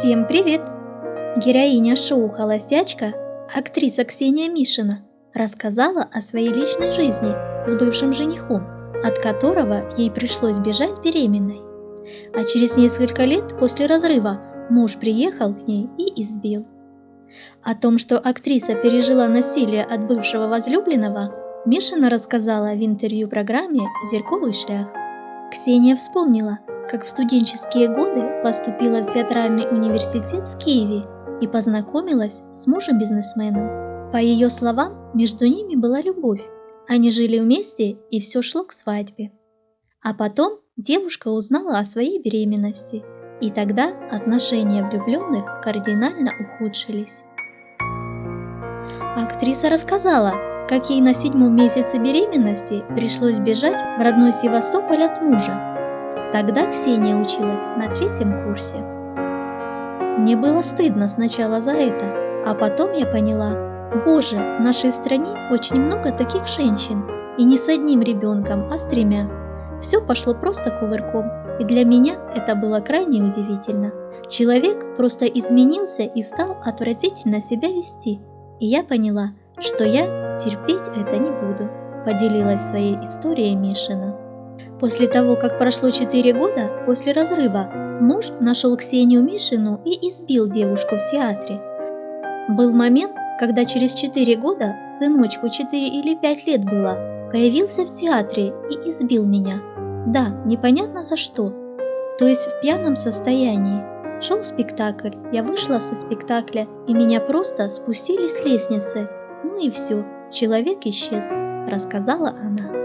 Всем привет! Героиня шоу «Холостячка», актриса Ксения Мишина, рассказала о своей личной жизни с бывшим женихом, от которого ей пришлось бежать беременной. А через несколько лет после разрыва муж приехал к ней и избил. О том, что актриса пережила насилие от бывшего возлюбленного, Мишина рассказала в интервью программе «Зерковый шлях». Ксения вспомнила, как в студенческие годы поступила в театральный университет в Киеве и познакомилась с мужем-бизнесменом. По ее словам, между ними была любовь. Они жили вместе и все шло к свадьбе. А потом девушка узнала о своей беременности, и тогда отношения влюбленных кардинально ухудшились. Актриса рассказала, как ей на седьмом месяце беременности пришлось бежать в родной Севастополь от мужа. Тогда Ксения училась на третьем курсе. Мне было стыдно сначала за это, а потом я поняла, боже, в нашей стране очень много таких женщин, и не с одним ребенком, а с тремя. Все пошло просто кувырком, и для меня это было крайне удивительно. Человек просто изменился и стал отвратительно себя вести, и я поняла, что я терпеть это не буду, поделилась своей историей Мишина. После того, как прошло 4 года после разрыва, муж нашел Ксению Мишину и избил девушку в театре. Был момент, когда через 4 года, сыночку 4 или 5 лет было, появился в театре и избил меня. Да, непонятно за что. То есть в пьяном состоянии. Шел спектакль, я вышла со спектакля, и меня просто спустили с лестницы. Ну и все, человек исчез, рассказала она.